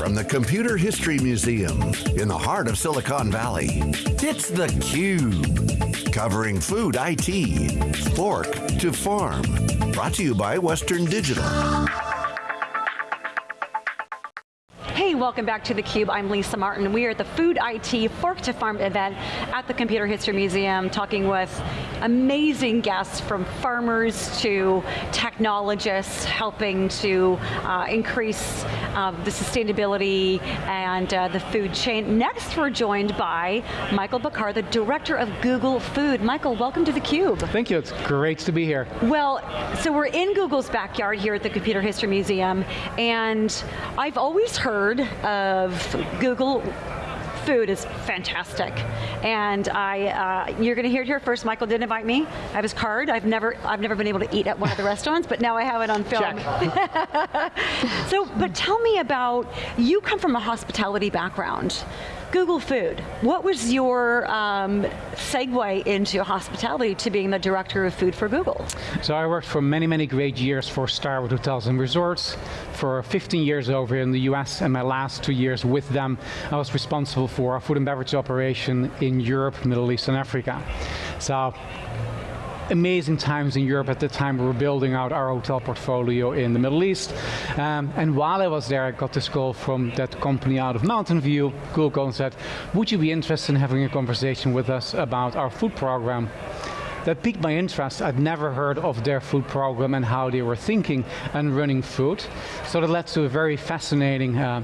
from the Computer History Museum in the heart of Silicon Valley. It's theCUBE, covering food IT, fork to farm. Brought to you by Western Digital. Welcome back to theCUBE. I'm Lisa Martin. We are at the Food IT Fork to Farm event at the Computer History Museum, talking with amazing guests from farmers to technologists, helping to uh, increase uh, the sustainability and uh, the food chain. Next, we're joined by Michael Bakker, the Director of Google Food. Michael, welcome to theCUBE. Thank you, it's great to be here. Well, so we're in Google's backyard here at the Computer History Museum, and I've always heard heard of Google food is fantastic. And I, uh, you're going to hear it here first. Michael did invite me. I have his card. I've never, I've never been able to eat at one of the restaurants, but now I have it on film. so, but tell me about, you come from a hospitality background. Google Food, what was your um, segue into hospitality to being the director of food for Google? So I worked for many, many great years for Starwood Hotels and Resorts, for 15 years over in the US, and my last two years with them, I was responsible for our food and beverage operation in Europe, Middle East, and Africa. So amazing times in Europe at the time we were building out our hotel portfolio in the Middle East. Um, and while I was there, I got this call from that company out of Mountain View, Google, and said, would you be interested in having a conversation with us about our food program? That piqued my interest. I'd never heard of their food program and how they were thinking and running food. So that led to a very fascinating uh,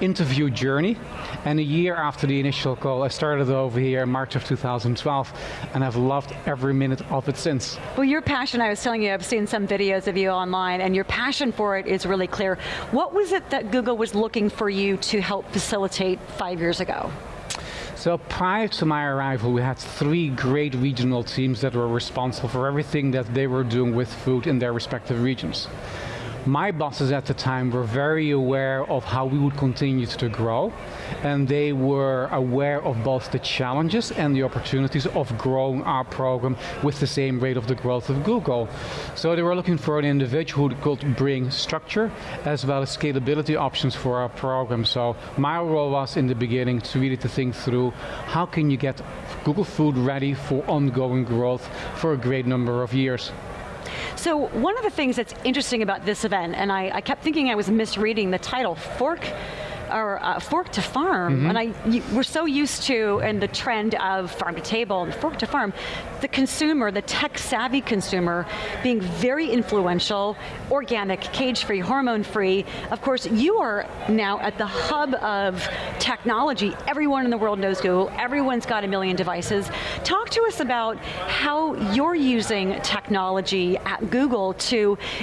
interview journey. And a year after the initial call, I started over here in March of 2012, and I've loved every minute of it since. Well, your passion, I was telling you, I've seen some videos of you online, and your passion for it is really clear. What was it that Google was looking for you to help facilitate five years ago? So prior to my arrival, we had three great regional teams that were responsible for everything that they were doing with food in their respective regions. My bosses at the time were very aware of how we would continue to grow, and they were aware of both the challenges and the opportunities of growing our program with the same rate of the growth of Google. So they were looking for an individual who could bring structure as well as scalability options for our program. So my role was in the beginning to really to think through how can you get Google Food ready for ongoing growth for a great number of years. So one of the things that's interesting about this event, and I, I kept thinking I was misreading the title, Fork or uh, fork to farm, mm -hmm. and I, we're so used to, and the trend of farm to table and fork to farm, the consumer, the tech savvy consumer, being very influential, organic, cage-free, hormone-free. Of course, you are now at the hub of technology. Everyone in the world knows Google, everyone's got a million devices. Talk to us about how you're using technology at Google to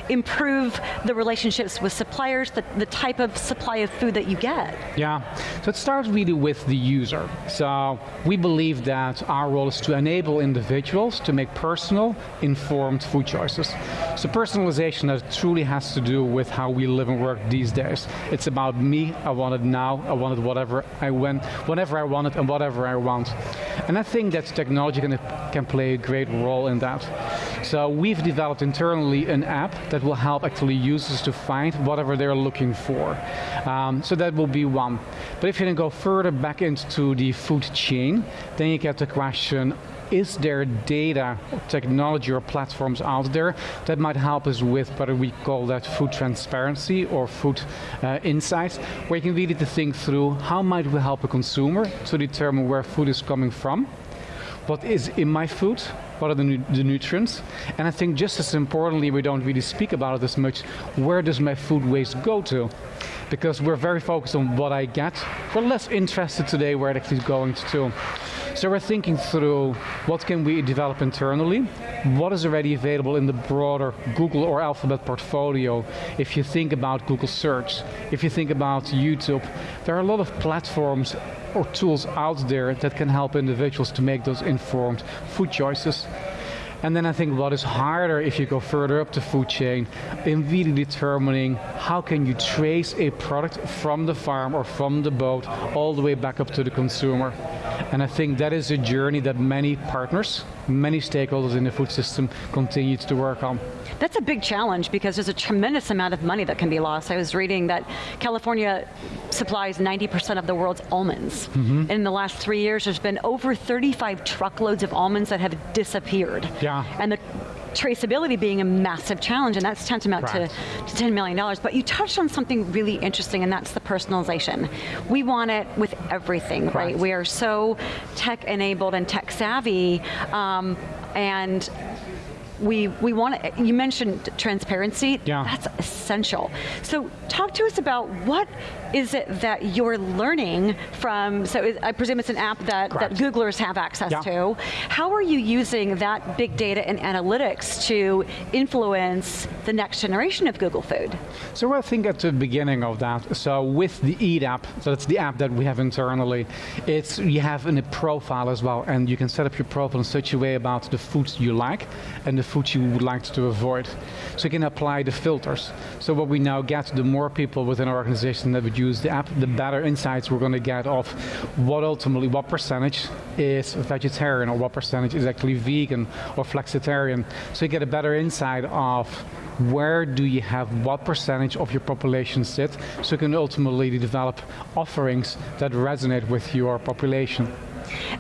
improve the relationships with suppliers, the, the type of supply of food that you get. Yeah, so it starts really with the user. So we believe that our role is to enable individuals to make personal, informed food choices. So personalization that truly has to do with how we live and work these days. It's about me, I want it now, I want it whatever I want, whenever I want it and whatever I want. And I think that technology can, can play a great role in that. So we've developed internally an app that will help actually users to find whatever they're looking for. Um, so that will be one. But if you then go further back into the food chain, then you get the question, is there data, technology or platforms out there that might help us with whether we call that food transparency or food uh, insights, where you can really think through how might we help a consumer to determine where food is coming from, what is in my food, what are the, nu the, nutrients, and I think just as importantly, we don't really speak about it as much, where does my food waste go to? because we're very focused on what I get. We're less interested today where it actually is going to. So we're thinking through what can we develop internally, what is already available in the broader Google or Alphabet portfolio. If you think about Google search, if you think about YouTube, there are a lot of platforms or tools out there that can help individuals to make those informed food choices. And then I think what is harder if you go further up the food chain in really determining how can you trace a product from the farm or from the boat all the way back up to the consumer. And I think that is a journey that many partners, many stakeholders in the food system continue to work on. That's a big challenge because there's a tremendous amount of money that can be lost. I was reading that California supplies 90% of the world's almonds. Mm -hmm. In the last three years, there's been over 35 truckloads of almonds that have disappeared. Yeah. And the traceability being a massive challenge, and that's tantamount to, to $10 million. But you touched on something really interesting, and that's the personalization. We want it with everything, right? We are so tech-enabled and tech-savvy, um, and we, we want to, you mentioned transparency, yeah. that's essential. So talk to us about what is it that you're learning from, so I presume it's an app that, that Googlers have access yeah. to. How are you using that big data and analytics to influence the next generation of Google Food? So I think at the beginning of that, so with the Eat app, so that's the app that we have internally, it's you have a profile as well, and you can set up your profile in such a way about the foods you like and the foods you would like to avoid. So you can apply the filters. So what we now get, the more people within our organization that would use the app, the better insights we're going to get of what ultimately, what percentage is vegetarian or what percentage is actually vegan or flexitarian. So you get a better insight of where do you have what percentage of your population sit, so you can ultimately develop offerings that resonate with your population.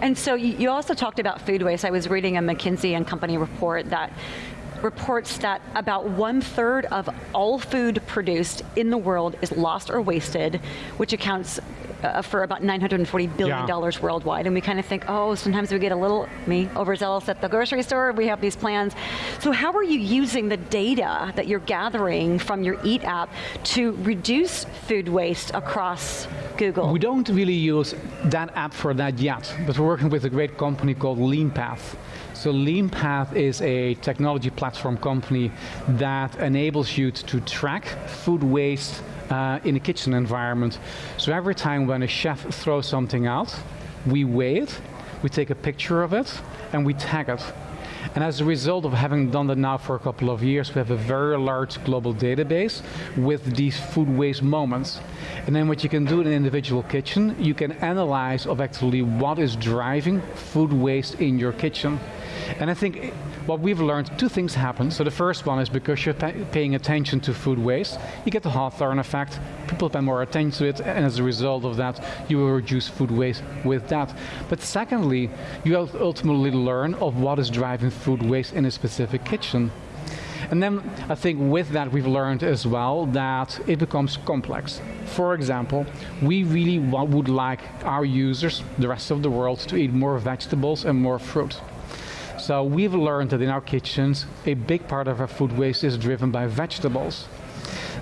And so you also talked about food waste. I was reading a McKinsey and Company report that reports that about one third of all food produced in the world is lost or wasted, which accounts uh, for about $940 billion yeah. worldwide. And we kind of think, oh, sometimes we get a little, me, overzealous at the grocery store, we have these plans. So how are you using the data that you're gathering from your EAT app to reduce food waste across Google? We don't really use that app for that yet, but we're working with a great company called LeanPath. So LeanPath is a technology platform company that enables you to track food waste uh, in a kitchen environment. So every time when a chef throws something out, we weigh it, we take a picture of it, and we tag it. And as a result of having done that now for a couple of years, we have a very large global database with these food waste moments. And then what you can do in an individual kitchen, you can analyze of actually what is driving food waste in your kitchen. And I think eh, what we've learned, two things happen. So the first one is because you're paying attention to food waste, you get the Hawthorne effect, people pay more attention to it, and as a result of that, you will reduce food waste with that. But secondly, you ultimately learn of what is driving food waste in a specific kitchen. And then I think with that we've learned as well that it becomes complex. For example, we really would like our users, the rest of the world, to eat more vegetables and more fruit. So we've learned that in our kitchens, a big part of our food waste is driven by vegetables.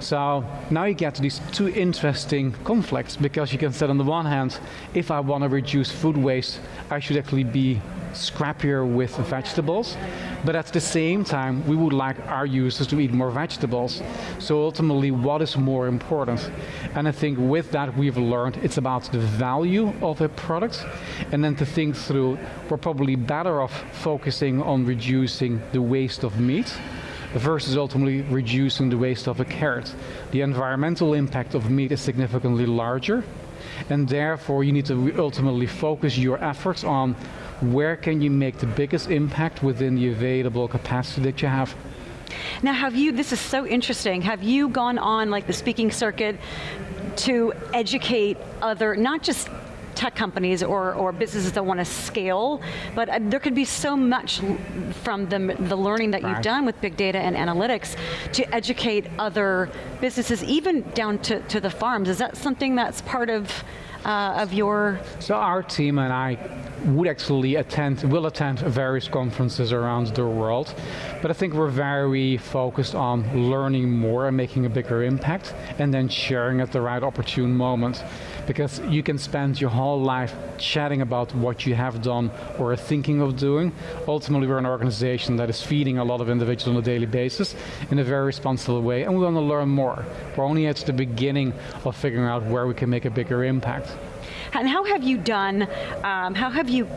So now you get these two interesting conflicts because you can say on the one hand, if I want to reduce food waste, I should actually be scrappier with vegetables. But at the same time, we would like our users to eat more vegetables. So ultimately, what is more important? And I think with that, we've learned it's about the value of a product, and then to think through, we're probably better off focusing on reducing the waste of meat versus ultimately reducing the waste of a carrot. The environmental impact of meat is significantly larger, and therefore you need to ultimately focus your efforts on where can you make the biggest impact within the available capacity that you have. Now have you, this is so interesting, have you gone on like the speaking circuit to educate other, not just tech companies or, or businesses that want to scale, but uh, there could be so much from the, the learning that right. you've done with big data and analytics to educate other businesses, even down to, to the farms. Is that something that's part of uh, of your? So our team and I would actually attend, will attend various conferences around the world, but I think we're very focused on learning more and making a bigger impact, and then sharing at the right opportune moment. Because you can spend your whole life chatting about what you have done or are thinking of doing. Ultimately, we're an organization that is feeding a lot of individuals on a daily basis in a very responsible way, and we want to learn more. We're only at the beginning of figuring out where we can make a bigger impact. And how have you done, um, how have you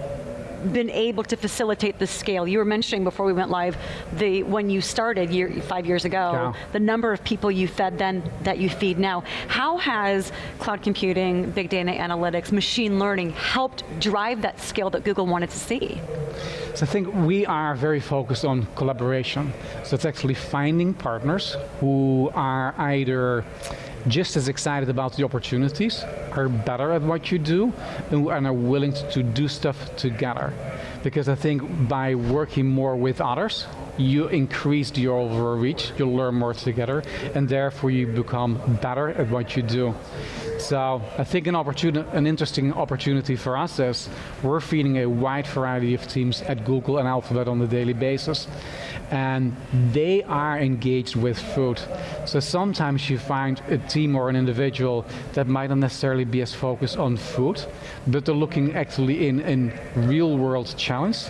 been able to facilitate the scale? You were mentioning before we went live, the when you started year, five years ago, Yeah. the number of people you fed then that you feed now. How has cloud computing, big data analytics, machine learning helped drive that scale that Google wanted to see? So I think we are very focused on collaboration. So it's actually finding partners who are either just as excited about the opportunities, are better at what you do, and are willing to do stuff together. Because I think by working more with others, you increase your overall reach, you learn more together, and therefore you become better at what you do. So I think an opportunity, an interesting opportunity for us is we're feeding a wide variety of teams at Google and Alphabet on a daily basis, and they are engaged with food. So sometimes you find a team or an individual that might not necessarily be as focused on food, but they're looking actually in in real world challenge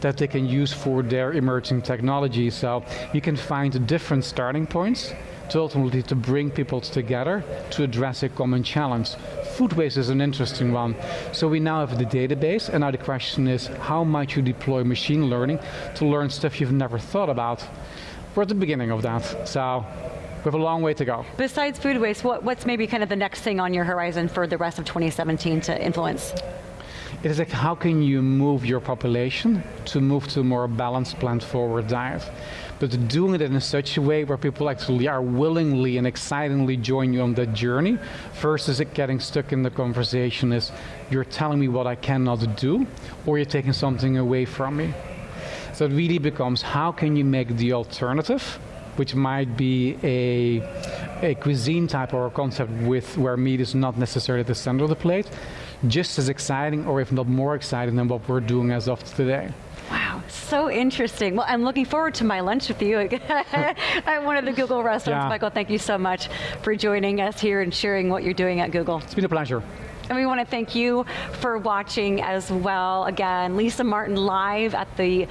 that they can use for their emerging technology. So you can find different starting points to ultimately to bring people together to address a common challenge. Food waste is an interesting one. So we now have the database, and now the question is, how might you deploy machine learning to learn stuff you've never thought about? We're at the beginning of that, so we have a long way to go. Besides food waste, what, what's maybe kind of the next thing on your horizon for the rest of 2017 to influence? It is like how can you move your population to move to a more balanced plant-forward diet, but doing it in such a way where people actually are willingly and excitingly join you on that journey, versus it getting stuck in the conversation is you're telling me what I cannot do, or you're taking something away from me. So it really becomes how can you make the alternative, which might be a, a cuisine type or a concept with where meat is not necessarily the center of the plate, just as exciting or if not more exciting than what we're doing as of today. Wow, so interesting. Well, I'm looking forward to my lunch with you at one of the Google restaurants. Yeah. Michael, thank you so much for joining us here and sharing what you're doing at Google. It's been a pleasure. And we want to thank you for watching as well. Again, Lisa Martin live at the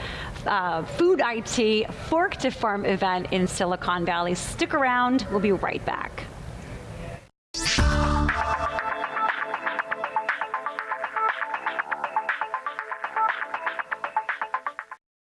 uh, Food IT Fork to Farm event in Silicon Valley. Stick around, we'll be right back.